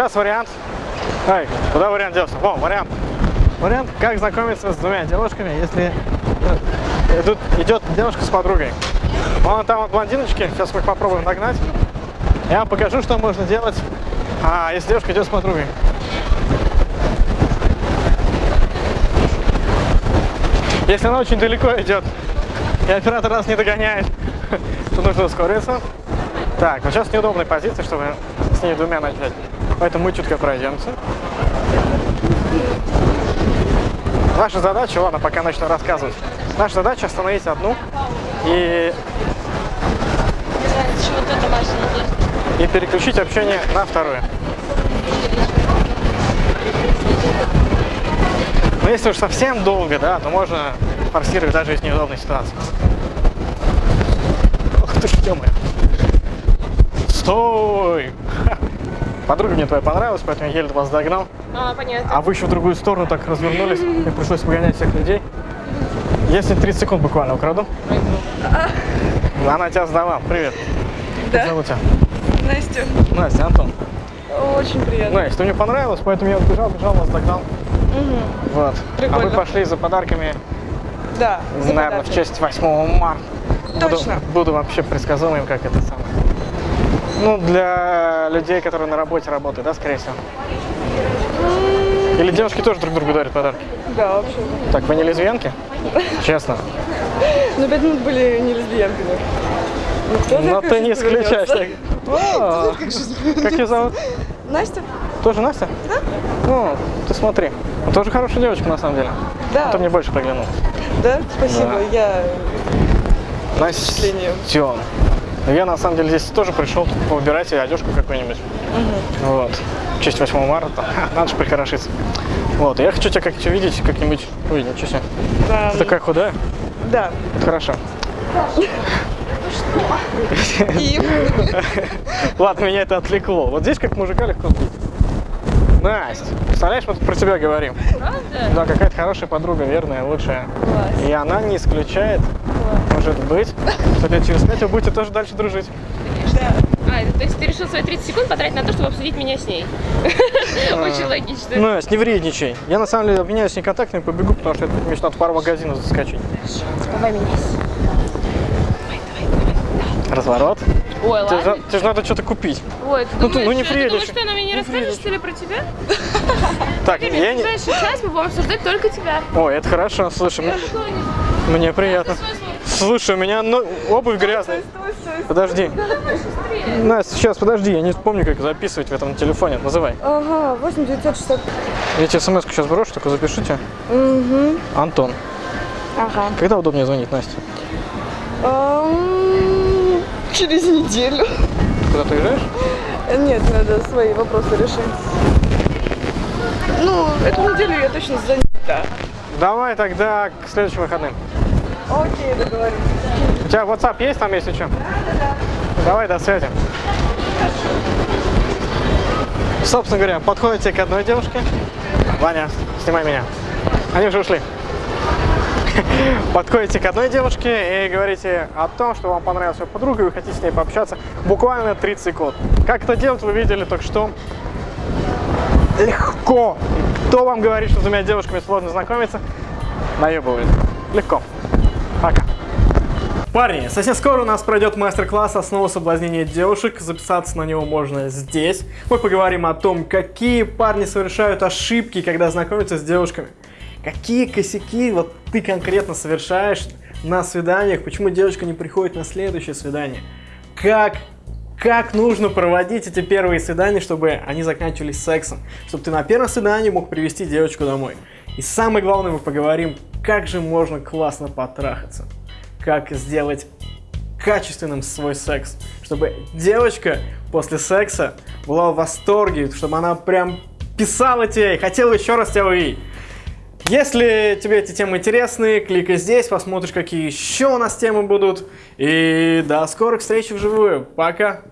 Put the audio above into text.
Сейчас вариант. Эй, куда вариант делся? О, вариант. Вариант, как знакомиться с двумя девушками, если э, тут идет девушка с подругой. Вон там вот блондиночки, сейчас мы их попробуем догнать. Я вам покажу, что можно делать, а, если девушка идет с подругой. Если она очень далеко идет, и оператор нас не догоняет, то нужно ускориться. Так, ну сейчас неудобная позиция, чтобы с ней двумя начать. Поэтому мы чутко пройдемся. Наша задача, ладно, пока начну рассказывать. Наша задача остановить одну и, и переключить общение на вторую. Но если уж совсем долго, да, то можно форсировать даже из неудобной ситуации. Ох ты. Стой! Подруга мне твоя понравилась, поэтому я еле вас догнал. А, понятно. А вы еще в другую сторону так развернулись, мне пришлось погонять всех людей. Если 30 секунд буквально украду. Она тебя сдала. Привет. Как Да, зовут тебя? Настя, Настя, Антон. очень приятно. Настя, мне понравилось, поэтому я бежал, бежал, вас догнал. Вот. А Прикольно. вы пошли за подарками, Да, за наверное, в подарки. честь 8 марта. Буду- Точно. Буду, вообще предсказуемым, как это самое. Ну, для людей, которые на работе работают, да, скорее всего? Или девушки тоже друг другу дарят подарки? Да, вообще. Так, вы не лесбиянки? Честно. Но пять минут были не лесбиянками. Ну, Но как ты не исключаешь. Как ее зовут? Настя? Тоже Настя? Да. Ну, ты смотри. Ну, тоже хорошая девочка, на самом деле. Да. Ты мне больше приглянул. Да? Спасибо. Я Настя. Тём. Я, на самом деле, здесь тоже пришел выбирать себе одежку какую-нибудь. Вот. В честь 8 марта. Надо же прихорошиться. Вот. Я хочу тебя как-то видеть как-нибудь. Ой, ничего себе. да, Ты такая худая. да. Это хорошо. Ладно, меня это отвлекло. Вот здесь как мужика легко сбить. Настя, представляешь, мы тут про тебя говорим. Правда? Да, какая-то хорошая подруга, верная, лучшая. Класс. И она не исключает, может быть, что лет через пять вы будете тоже дальше дружить. А, это, то есть ты решил свои 30 секунд потратить на то, чтобы обсудить меня с ней? Очень логично. Настя, не вредничай. Я на самом деле обменяюсь контактами, побегу, потому что мне надо пару магазинов заскочить. Давай меняйся. Разворот. Ой, Тебе, же- ладно. тебе же надо что-то купить. Ой, ты Ну ты- думаешь, ну не что- ты думаешь, приедешь. что она мне не расскажет, что ли, про тебя? Так, я в не... ближайший час мы будем обсуждать только тебя. Ой, это хорошо, слушай, мне, приятно. Слушай, у меня ну, обувь грязная. Подожди. Настя, сейчас, подожди, я не помню, как записывать в этом телефоне. Называй. Ага, 8 960. Я тебе смс сейчас брошу, только запишите. Угу. Антон. Ага. Когда удобнее звонить, Настя? Ам, Через неделю. Куда ты уезжаешь? Нет, надо свои вопросы решить. Ну, эту неделю я точно занята. Давай тогда к следующим выходным. Окей, договорились. У тебя WhatsApp есть там, если что? Давай, до связи. Собственно говоря, подходите к одной девушке. Ваня, снимай меня. Они уже ушли. Подходите к одной девушке и говорите о том, что вам понравилась ее подруга, и вы хотите с ней пообщаться буквально 30 секунд. Как это делать, вы видели только что. Легко. Кто вам говорит, что с двумя девушками сложно знакомиться? Наебывает. Легко. Пока. Парни, совсем скоро у нас пройдет мастер-класс «Основа соблазнения девушек». Записаться на него можно здесь. Мы поговорим о том, какие парни совершают ошибки, когда знакомятся с девушками. Какие косяки вот ты конкретно совершаешь на свиданиях, почему девушка не приходит на следующее свидание. Как, как нужно проводить эти первые свидания, чтобы они заканчивались сексом. Чтобы ты на первом свидании мог привести девочку домой. И самое главное, мы поговорим, как же можно классно потрахаться как сделать качественным свой секс, чтобы девочка после секса была в восторге, чтобы она прям писала тебе и хотела еще раз тебя увидеть. Если тебе эти темы интересны, кликай здесь, посмотришь, какие еще у нас темы будут. И до скорых встреч вживую. Пока!